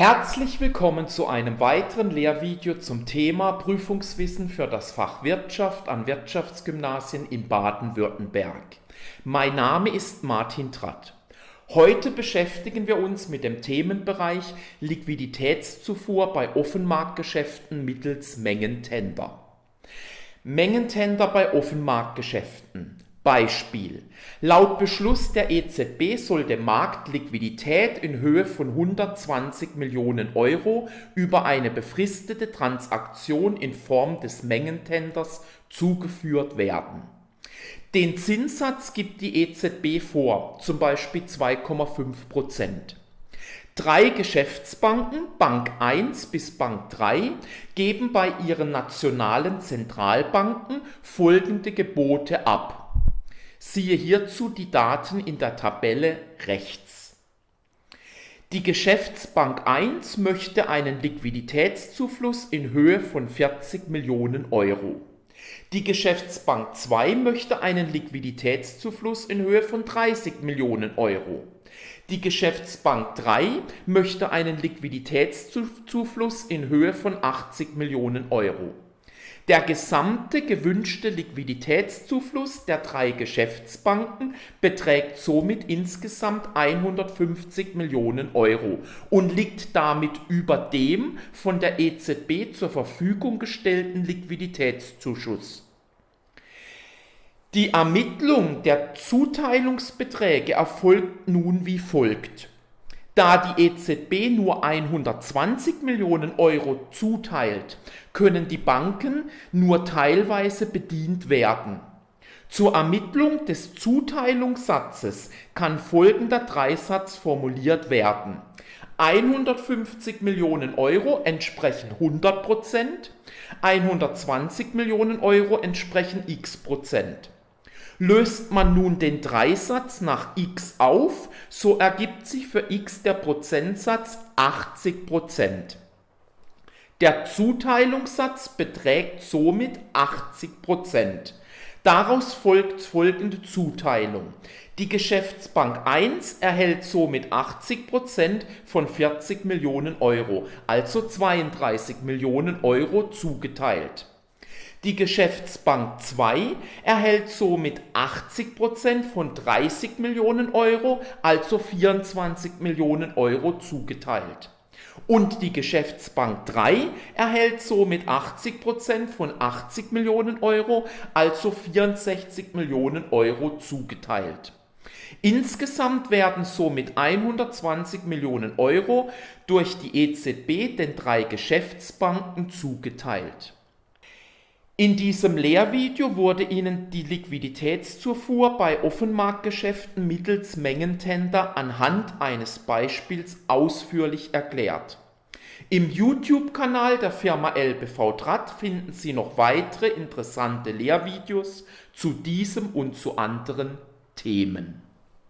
Herzlich willkommen zu einem weiteren Lehrvideo zum Thema Prüfungswissen für das Fach Wirtschaft an Wirtschaftsgymnasien in Baden-Württemberg. Mein Name ist Martin Tratt. Heute beschäftigen wir uns mit dem Themenbereich Liquiditätszufuhr bei Offenmarktgeschäften mittels Mengentender. Mengentender bei Offenmarktgeschäften. Beispiel. Laut Beschluss der EZB soll dem Markt Liquidität in Höhe von 120 Millionen Euro über eine befristete Transaktion in Form des Mengentenders zugeführt werden. Den Zinssatz gibt die EZB vor, zum Beispiel 2,5 Prozent. Drei Geschäftsbanken, Bank 1 bis Bank 3, geben bei ihren nationalen Zentralbanken folgende Gebote ab. Siehe hierzu die Daten in der Tabelle rechts. Die Geschäftsbank 1 möchte einen Liquiditätszufluss in Höhe von 40 Millionen Euro. Die Geschäftsbank 2 möchte einen Liquiditätszufluss in Höhe von 30 Millionen Euro. Die Geschäftsbank 3 möchte einen Liquiditätszufluss in Höhe von 80 Millionen Euro. Der gesamte gewünschte Liquiditätszufluss der drei Geschäftsbanken beträgt somit insgesamt 150 Millionen Euro und liegt damit über dem von der EZB zur Verfügung gestellten Liquiditätszuschuss. Die Ermittlung der Zuteilungsbeträge erfolgt nun wie folgt. Da die EZB nur 120 Millionen Euro zuteilt, können die Banken nur teilweise bedient werden. Zur Ermittlung des Zuteilungssatzes kann folgender Dreisatz formuliert werden. 150 Millionen Euro entsprechen 100 Prozent, 120 Millionen Euro entsprechen x Prozent. Löst man nun den Dreisatz nach x auf, so ergibt sich für x der Prozentsatz 80 Prozent. Der Zuteilungssatz beträgt somit 80 Prozent. Daraus folgt folgende Zuteilung. Die Geschäftsbank 1 erhält somit 80 Prozent von 40 Millionen Euro, also 32 Millionen Euro zugeteilt. Die Geschäftsbank 2 erhält somit 80% von 30 Millionen Euro, also 24 Millionen Euro zugeteilt. Und die Geschäftsbank 3 erhält somit 80% von 80 Millionen Euro, also 64 Millionen Euro zugeteilt. Insgesamt werden somit 120 Millionen Euro durch die EZB den drei Geschäftsbanken zugeteilt. In diesem Lehrvideo wurde Ihnen die Liquiditätszufuhr bei Offenmarktgeschäften mittels Mengentender anhand eines Beispiels ausführlich erklärt. Im YouTube-Kanal der Firma LBV Draht finden Sie noch weitere interessante Lehrvideos zu diesem und zu anderen Themen.